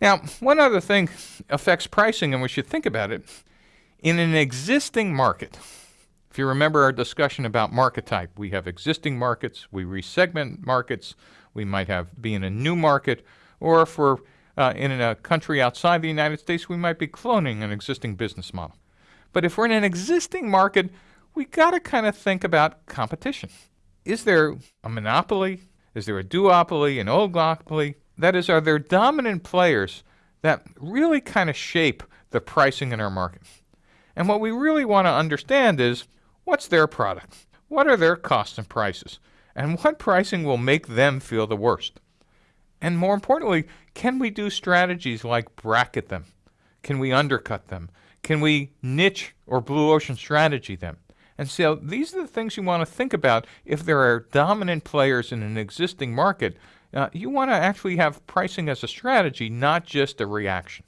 Now, one other thing affects pricing, and we should think about it. In an existing market, if you remember our discussion about market type, we have existing markets, we resegment markets, we might have be in a new market, or if we're uh, in a country outside the United States, we might be cloning an existing business model. But if we're in an existing market, we got to kind of think about competition. Is there a monopoly? Is there a duopoly, an oligopoly? That is, are there dominant players that really kind of shape the pricing in our market? And what we really want to understand is What's their product? What are their costs and prices? And what pricing will make them feel the worst? And more importantly, can we do strategies like bracket them? Can we undercut them? Can we niche or blue ocean strategy them? And so these are the things you want to think about if there are dominant players in an existing market. Uh, you want to actually have pricing as a strategy, not just a reaction.